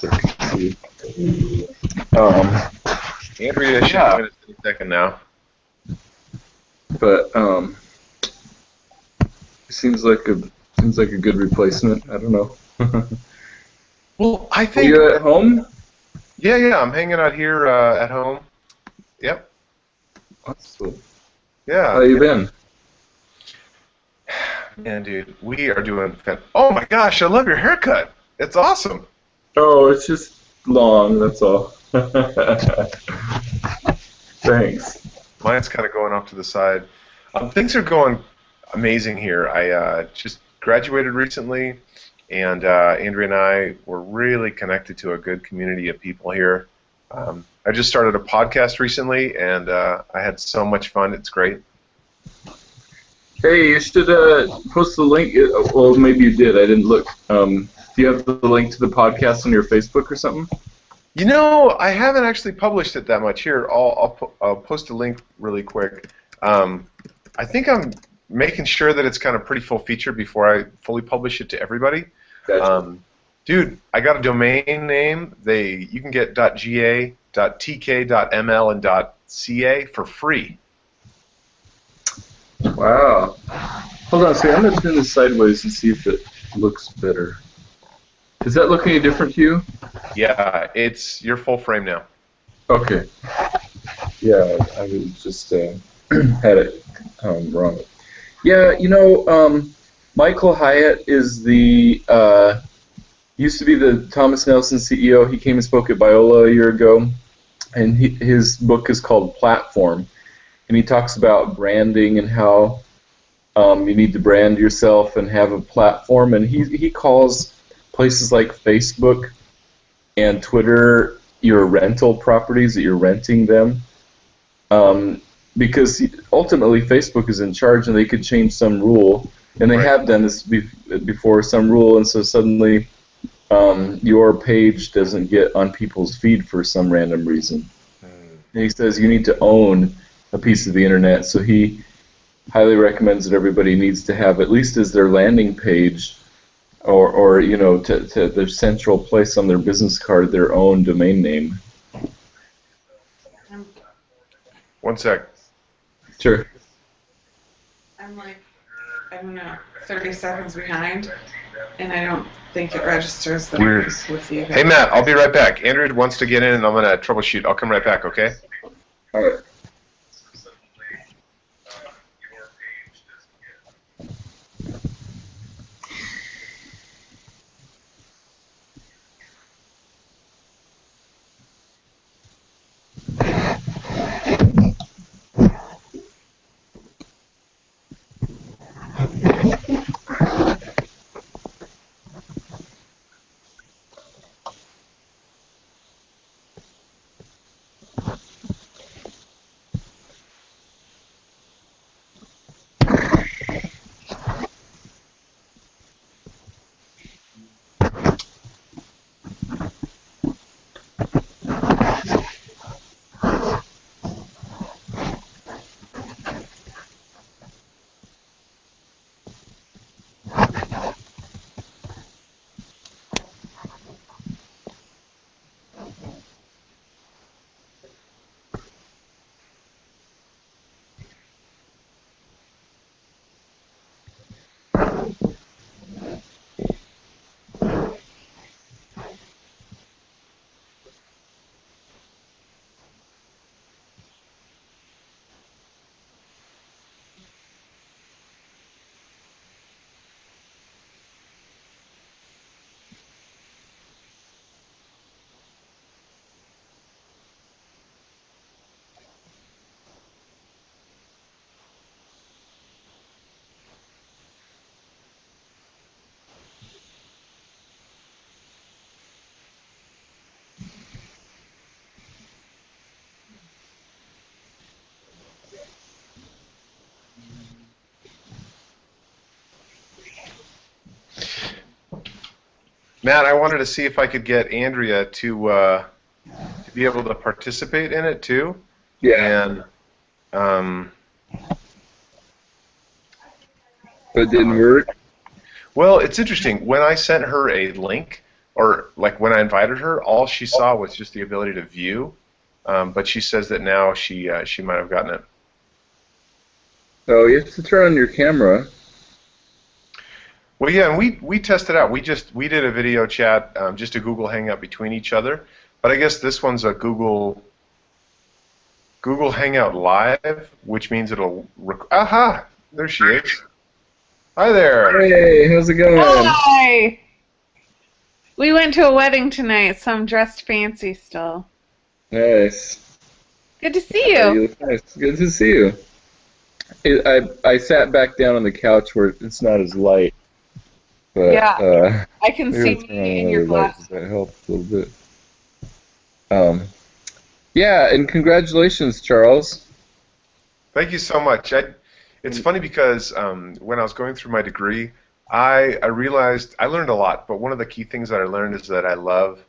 so I can see. Um, Andrea should Yeah. join us second now. but um, seems like a seems like a good replacement. I don't know. Well, I Are think. you at home? Yeah, yeah. I'm hanging out here uh, at home. Yep. Awesome. Yeah. How you been? Man, dude, we are doing. Fan- oh my gosh, I love your haircut. It's awesome. Oh, it's just long. That's all. Thanks. Mine's kind of going off to the side. Um, things are going amazing here. I uh, just graduated recently, and uh, Andrea and I were really connected to a good community of people here. Um, I just started a podcast recently, and uh, I had so much fun. It's great. Hey, you should uh, post the link. uh, Well, maybe you did. I didn't look. Um, do you have the link to the podcast on your Facebook or something? You know, I haven't actually published it that much. Here, I'll, I'll, po- I'll post a link really quick. Um, I think I'm making sure that it's kind of pretty full feature before I fully publish it to everybody. Gotcha. Um, dude, I got a domain name. They you can get .ga, .tk, .ml, and .ca for free. Wow. Hold on see. I'm going to turn this sideways and see if it looks better. Does that look any different to you? Yeah, it's your full frame now. Okay. Yeah, I was just uh, had it um, wrong. Yeah, you know, um, Michael Hyatt is the uh, used to be the Thomas Nelson CEO. He came and spoke at Biola a year ago, and he, his book is called Platform, and he talks about branding and how um, you need to brand yourself and have a platform. And he he calls places like Facebook and Twitter your rental properties that you're renting them. Um, because ultimately Facebook is in charge and they could change some rule, and they Right. have done this be- before, some rule, and so suddenly um, your page doesn't get on people's feed for some random reason. And he says you need to own a piece of the internet, so he highly recommends that everybody needs to have at least as their landing page or, or you know, to, to their central place on their business card, their own domain name. One sec. Sure. I'm like, I don't know, 30 seconds behind, and I don't think it registers that Weird. With you. Hey Matt, I'll be right back. Andrew wants to get in, and I'm gonna troubleshoot. I'll come right back. Okay? All right. Matt, I wanted to see if I could get Andrea to uh, to be able to participate in it too. Yeah. And um, But didn't work. well, it's interesting. When I sent her a link or like when I invited her, all she saw was just the ability to view. Um, but she says that now she uh, she might have gotten it. Oh, you have to turn on your camera. Well, yeah, and we we tested out. We just we did a video chat, um, just a Google Hangout between each other. But I guess this one's a Google Google Hangout Live, which means it'll. Rec- Aha! There she is. Hi there. Hey, how's it going? Hi. We went to a wedding tonight, so I'm dressed fancy still. Nice. Good to see you. you look nice. Good to see you. It, I I sat back down on the couch where it's not as light. But, Yeah. Uh, I can see maybe I'll turn on me in your another light, glass. That helps a little bit. Um, yeah, and congratulations, Charles. Thank you so much. I, it's funny because um, when I was going through my degree, I, I realized I learned a lot, but one of the key things that I learned is that I love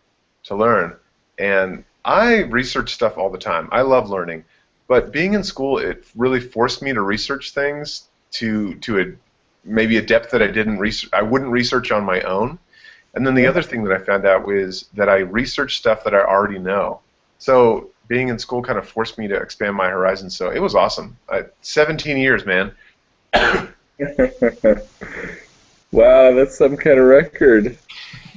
to learn. And I research stuff all the time. I love learning. But being in school, it really forced me to research things to, to a, maybe a depth that I didn't research, I wouldn't research on my own. And then the other thing that I found out was that I researched stuff that I already know. So being in school kind of forced me to expand my horizons. So it was awesome. I, 17 years, man. wow, that's some kind of record.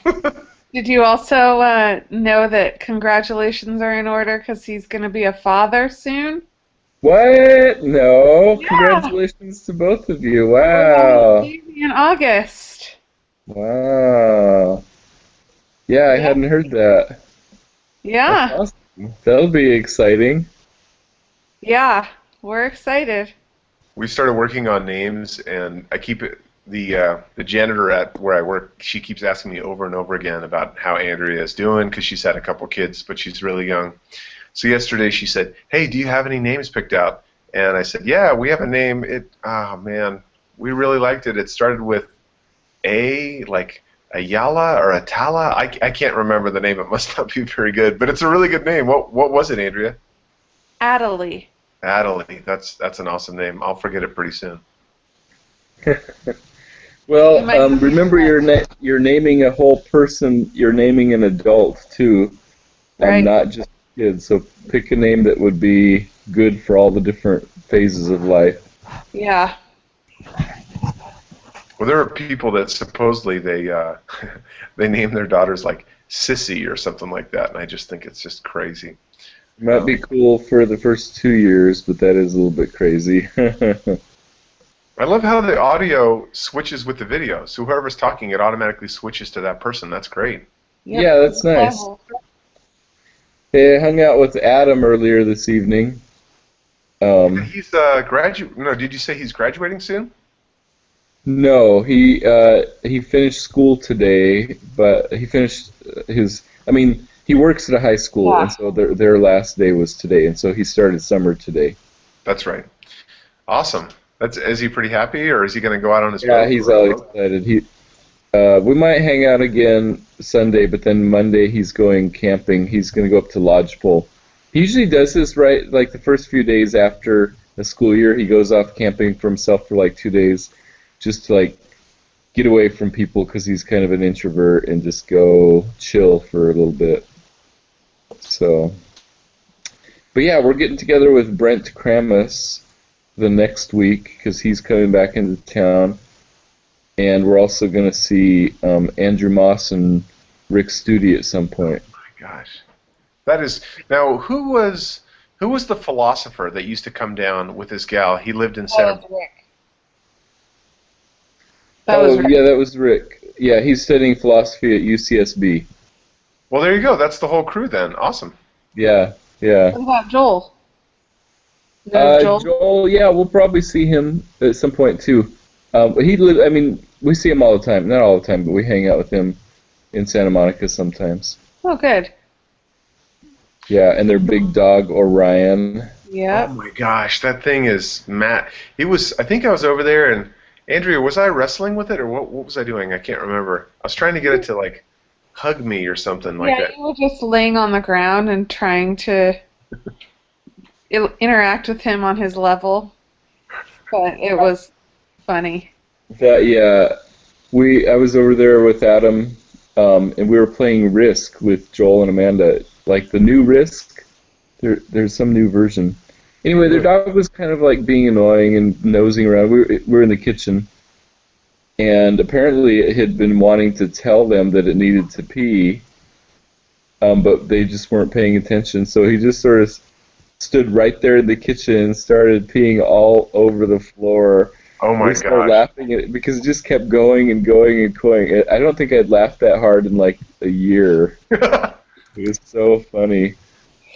Did you also uh, know that congratulations are in order because he's going to be a father soon? What? No. Yeah. Congratulations to both of you. Wow. having a baby In August. Wow. Yeah, I Yeah. hadn't heard that. Yeah, awesome. That'll be exciting. yeah, we're excited. We started working on names, and I keep it. The uh, the janitor at where I work, she keeps asking me over and over again about how Andrea is doing because she's had a couple kids, but she's really young. So yesterday she said, "Hey, do you have any names picked out?" And I said, "Yeah, we have a name. It oh man, we really liked it. It started with A, like Ayala or Atala. I, I can't remember the name. It must not be very good, but it's a really good name. What what was it, Andrea? Adelie. Adelie. That's that's an awesome name. I'll forget it pretty soon. Well, You um, remember do you're na- you're naming a whole person. You're naming an adult too, Right. not just kids. So pick a name that would be good for all the different phases of life. Yeah. Well, there are people that supposedly they uh, they name their daughters like Sissy or something like that, and I just think it's just crazy. It might be cool for the first two years, but that is a little bit crazy. I love how the audio switches with the video. So whoever's talking, it automatically switches to that person. That's great. Yep. Yeah, that's nice. Hey, I hung out with Adam earlier this evening. Um, He's uh, gradu- No, did you say he's graduating soon? No, he uh, he finished school today, but he finished his. I mean, he works at a high school, Yeah. and so their their last day was today, and so he started summer today. That's right. Awesome. That's is he pretty happy, or is he going to go out on his? Yeah, he's all excited. He uh, we might hang out again Sunday, but then Monday he's going camping. He's going to go up to Lodgepole. He usually does this right, like the first few days after the school year. He goes off camping for himself for like two days, just to like get away from people because he's kind of an introvert and just go chill for a little bit. So, but yeah, we're getting together with Brent Kramus the next week because he's coming back into town, and we're also going to see um, Andrew Moss and Rick Studi at some point. Oh my gosh, that is now who was who was the philosopher that used to come down with his gal? He lived in That Santa. was Rick. That oh was Rick. yeah, that was Rick. Yeah, he's studying philosophy at UCSB. Well, there you go. That's the whole crew then. Awesome. Yeah, yeah. What about Joel? You Uh, Joel? Joel, yeah, we'll probably see him at some point too. Um, he live. I mean, we see him all the time. Not all the time, but we hang out with him in Santa Monica sometimes. Oh, good. Yeah, and their big dog Orion. Yeah. Oh my gosh, that thing is Matt. He was. I think I was over there, and Andrea, was I wrestling with it, or what? What was I doing? I can't remember. I was trying to get it to like hug me or something like that. yeah, you were just laying on the ground and trying to interact with him on his level, but it was funny. That yeah, we I was over there with Adam um, and we were playing Risk with Joel and Amanda, like the new Risk. There, there's some new version. Anyway, their dog was kind of like being annoying and nosing around. We were, we were in the kitchen, and apparently it had been wanting to tell them that it needed to pee, um, but they just weren't paying attention. So he just sort of stood right there in the kitchen and started peeing all over the floor. Oh my we started god. laughing at it because it just kept going and going and going. I don't think I'd laughed that hard in like a year. It was so funny.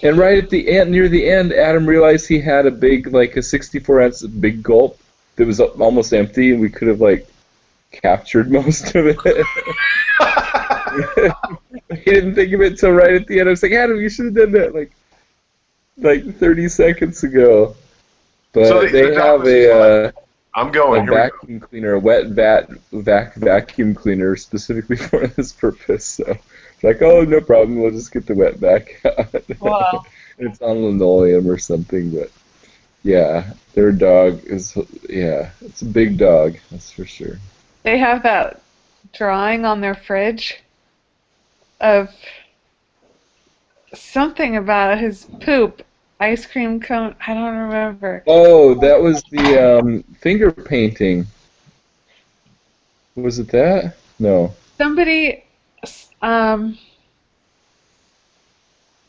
And right at the end, near the end, Adam realized he had a big, like a 64 ounce big gulp that was almost empty, and we could have like captured most of it. he didn't think of it till right at the end. I was like, Adam, you should have done that like like 30 seconds ago. But So the- they the have a, uh, I'm going. a Here we go. vacuum cleaner, a wet vat vac vacuum cleaner specifically for this purpose. So it's like, oh, no problem. We'll just get the wet vac out. Wow. it's on linoleum or something, but yeah, their dog is yeah, it's a big dog, that's for sure. They have that drawing on their fridge of something about his poop. Ice cream cone. I don't remember. Oh, that was the um, finger painting. Was it that? No. Somebody, um,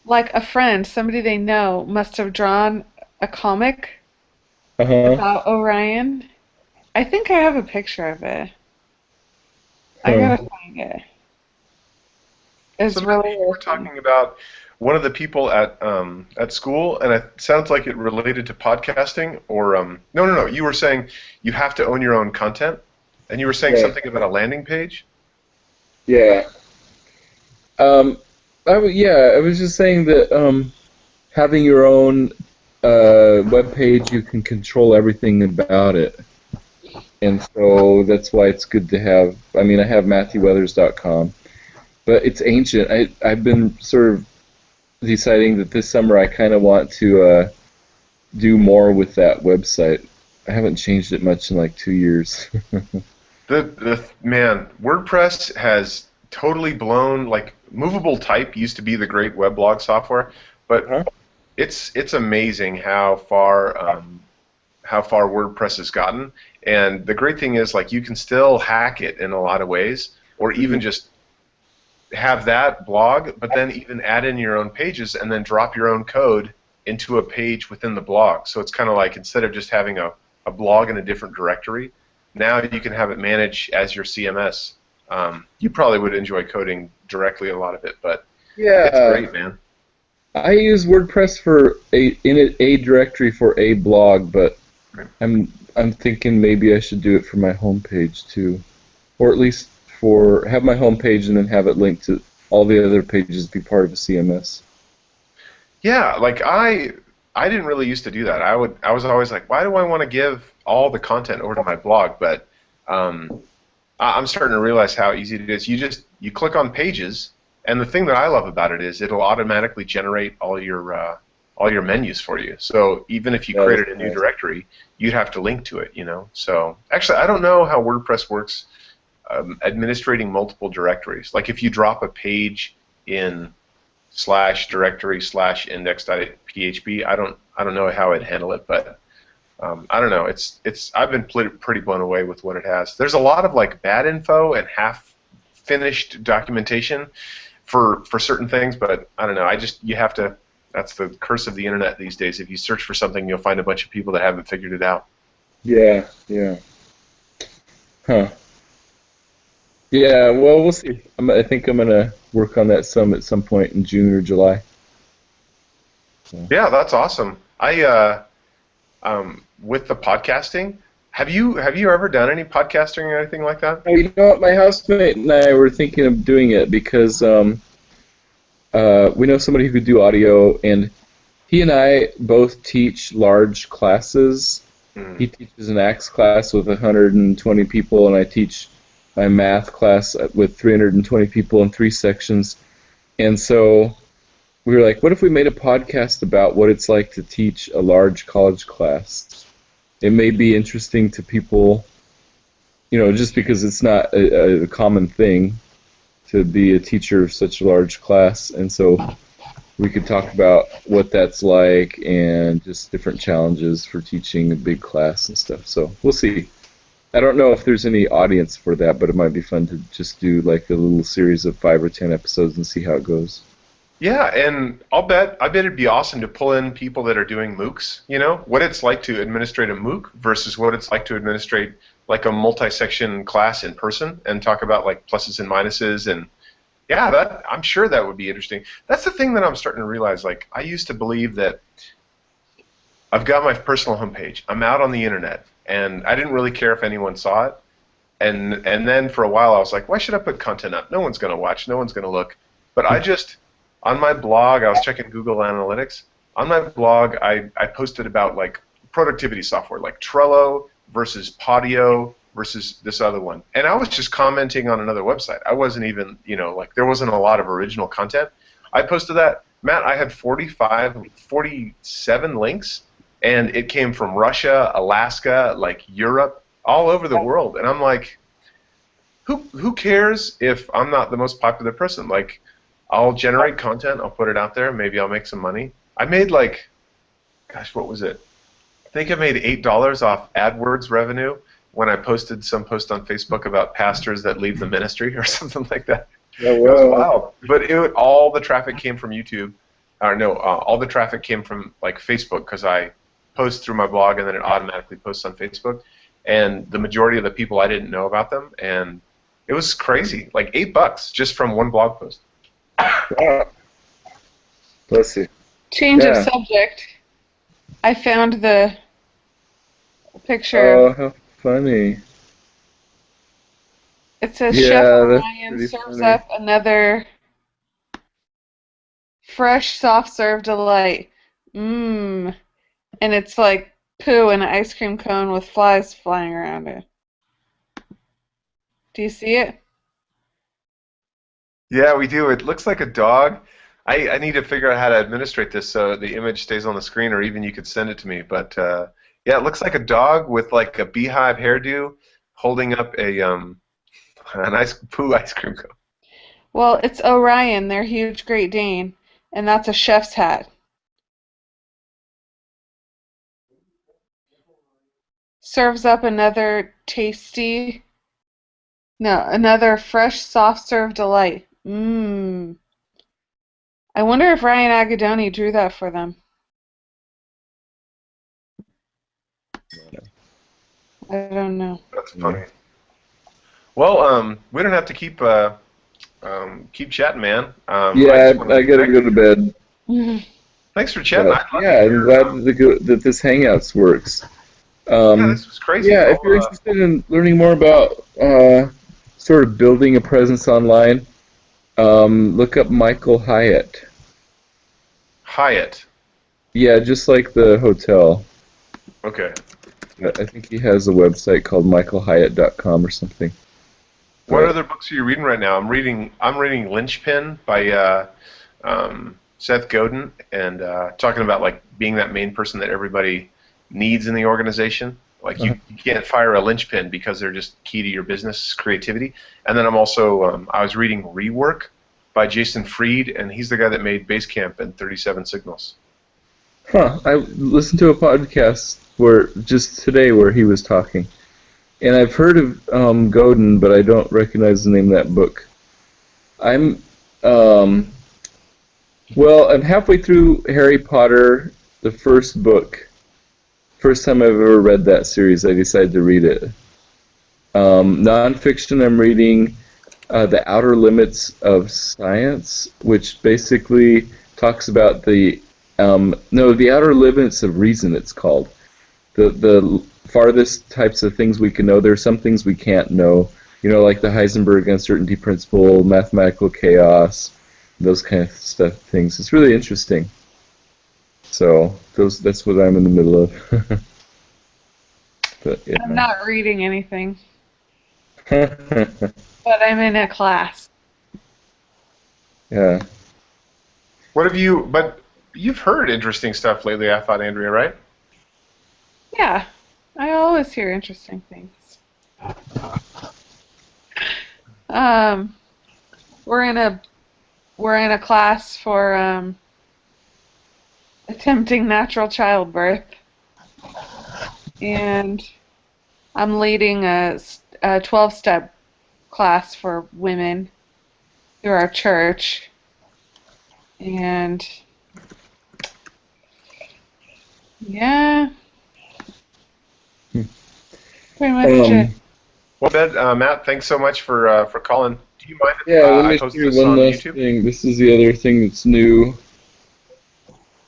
like a friend, somebody they know, must have drawn a comic Uh huh. about Orion. I think I have a picture of it. I gotta find it. It's So really. we're talking about one of the people at um, at school, and it sounds like it related to podcasting. Or um, no, no, no. You were saying you have to own your own content, and you were saying Yeah. something about a landing page. Yeah. Um, I w- yeah, I was just saying that um, having your own uh, web page, you can control everything about it, and so that's why it's good to have. I mean, I have MatthewWeathers.com, but it's ancient. I I've been sort of deciding that this summer I kind of want to uh, do more with that website. I haven't changed it much in like two years. The the man, WordPress has totally blown. Like movable type used to be the great web weblog software, but Huh? it's it's amazing how far um, how far WordPress has gotten. And the great thing is, like, you can still hack it in a lot of ways, or even just have that blog, but then even add in your own pages and then drop your own code into a page within the blog. So it's kind of like instead of just having a, a blog in a different directory, now you can have it manage as your CMS. Um, you probably would enjoy coding directly a lot of it, but yeah. it's great, man. I use WordPress for a in a, a directory for a blog, but I'm I'm thinking maybe I should do it for my homepage too, or at least for have my homepage and then have it linked to all the other pages be part of a CMS. Yeah, like I I didn't really used to do that. I would I was always like, why do I want to give all the content over to my blog? But um, I- I'm starting to realize how easy it is. You just you click on pages, and the thing that I love about it is it'll automatically generate all your uh, all your menus for you. So even if you created a new directory, you'd have to link to it. You know. So actually, I don't know how WordPress works. Um, administrating multiple directories. Like if you drop a page in slash directory slash index.php. I don't I don't know how I'd handle it, but um, I don't know. It's it's I've been pretty blown away with what it has. There's a lot of like bad info and half finished documentation for for certain things, but I don't know. I just you have to. That's the curse of the internet these days. If you search for something, you'll find a bunch of people that haven't figured it out. Yeah, yeah. Huh. Yeah, well, we'll see. I'm, I think I'm gonna work on that some at some point in June or July. Yeah, that's awesome. I uh, um, with the podcasting. Have you have you ever done any podcasting or anything like that? You know what? My housemate and I were thinking of doing it because um, uh, we know somebody who could do audio, and he and I both teach large classes. Hmm. He teaches an AX class with 120 people, and I teach my math class with 320 people in three sections. And so we were like, what if we made a podcast about what it's like to teach a large college class? It may be interesting to people, you know, just because it's not a, a common thing. to be a teacher of such a large class, and so we could talk about what that's like and just different challenges for teaching a big class and stuff. So we'll see. I don't know if there's any audience for that, but it might be fun to just do like a little series of five or ten episodes and see how it goes. Yeah, and I'll bet I bet it'd be awesome to pull in people that are doing MOOCs. You know what it's like to administrate a MOOC versus what it's like to administrate like a multi-section class in person, and talk about like pluses and minuses. And yeah, that I'm sure that would be interesting. That's the thing that I'm starting to realize. Like I used to believe that I've got my personal homepage. I'm out on the internet, and I didn't really care if anyone saw it. And and then for a while I was like, why should I put content up? No one's gonna watch. No one's gonna look. But I just on my blog, I was checking Google Analytics. On my blog, I, I posted about like productivity software, like Trello versus Podio versus this other one. And I was just commenting on another website. I wasn't even, you know, like there wasn't a lot of original content. I posted that. Matt, I had 45, 47 links, and it came from Russia, Alaska, like Europe, all over the world. And I'm like, who, who cares if I'm not the most popular person? Like, I'll generate content. I'll put it out there. Maybe I'll make some money. I made like, gosh, what was it? I think I made eight dollars off AdWords revenue when I posted some post on Facebook about pastors that leave the ministry or something like that. Oh, It was wild. But it, all the traffic came from YouTube. Or no, uh, all the traffic came from like Facebook because I post through my blog and then it automatically posts on Facebook. And the majority of the people I didn't know about them, and it was crazy. Like eight bucks just from one blog post. Let's see. Change Yeah. of subject. I found the picture. Oh, how funny. it says yeah, Chef Ryan serves funny. up another fresh soft serve delight. Mmm. And it's like poo in an ice cream cone with flies flying around it. Do you see it? Yeah, we do. It looks like a dog. I, I need to figure out how to administrate this so the image stays on the screen, or even you could send it to me. But uh, yeah, it looks like a dog with like a beehive hairdo, holding up a um, a nice poo ice cream cone. Well, it's Orion, their huge Great Dane, and that's a chef's hat. Serves up another tasty, no, another fresh soft serve delight. Mmm. I wonder if Ryan Agadoni drew that for them. I don't know. That's funny. Well, um, we don't have to keep uh, um, keep chatting, man. Um, Yeah, just I, I gotta thank- go to bed. Thanks for chatting. But, I'd love to yeah, I'm glad that, that this Hangouts works. Yeah, Um, this was crazy. yeah, if you're uh, interested in learning more about uh, sort of building a presence online, um, look up Michael Hyatt. Hyatt. Yeah, just like the hotel. Okay. I I think he has a website called michaelhyatt.com or something. What Right. other books are you reading right now? I'm reading I'm reading Linchpin by uh, um, Seth Godin and uh, talking about like being that main person that everybody needs in the organization. Like you, you can't fire a linchpin because they're just key to your business creativity. And then I'm also um, I was reading Rework by Jason Fried, and he's the guy that made Basecamp and 37 Signals. Huh. I listened to a podcast where just today where he was talking, and I've heard of um, Godin, but I don't recognize the name of that book. I'm, um, well, I'm halfway through Harry Potter, the first book. First time I've ever read that series, I decided to read it. Um, nonfiction, I'm reading uh, The Outer Limits of Science, which basically talks about the um, no, the outer limits of reason. It's called the the farthest types of things we can know. There are some things we can't know. You know, like the Heisenberg uncertainty principle, mathematical chaos, those kind of stuff. Things. It's really interesting. So those that's what I'm in the middle of. but yeah. I'm not reading anything, but I'm in a class. yeah. What have you? But you've heard interesting stuff lately. I thought, Andrea, right? Yeah, I always hear interesting things. Um, we're in a we're in a class for um, attempting natural childbirth, and I'm leading a 12-step class for women through our church, and yeah, Hmm. pretty much it. Um, Well, Ben, uh, Matt, thanks so much for uh, for calling. Do you mind if Yeah, uh, let I me post this one on last YouTube? thing. This is the other thing that's new.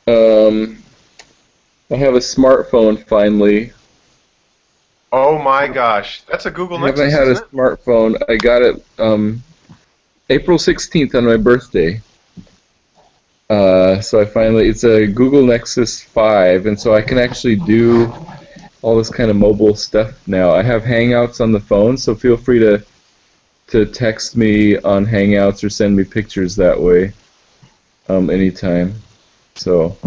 Um, I have a smartphone finally. Oh my gosh, that's a Google I Nexus. I haven't had a it? smartphone. I got it um, April 16th on my birthday. Uh, so I finally, it's a Google Nexus 5, and so I can actually do all this kind of mobile stuff now. I have Hangouts on the phone, so feel free to to text me on Hangouts or send me pictures that way um, anytime. So,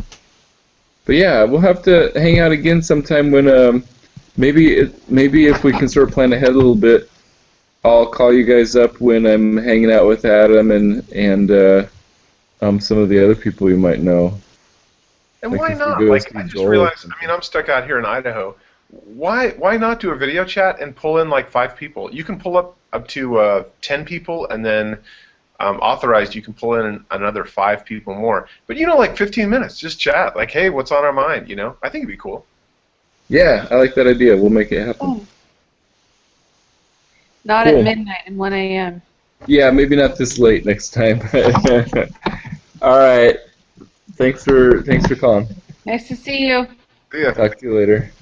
but yeah, we'll have to hang out again sometime when um, maybe it, maybe if we can sort of plan ahead a little bit, I'll call you guys up when I'm hanging out with Adam and and uh, um, some of the other people you might know. And Like why not? Like I just realized. I mean, I'm stuck out here in Idaho. Why why not do a video chat and pull in like five people? You can pull up up to uh, ten people, and then um, authorized you can pull in another five people more. But you know, like 15 minutes, just chat. Like, hey, what's on our mind? You know, I think it'd be cool. Yeah, I like that idea. We'll make it happen. Oh. Not Cool. at midnight and 1 a.m. Yeah, maybe not this late next time. All right. Thanks for thanks for calling. Nice to see you. Yeah. Talk to you later.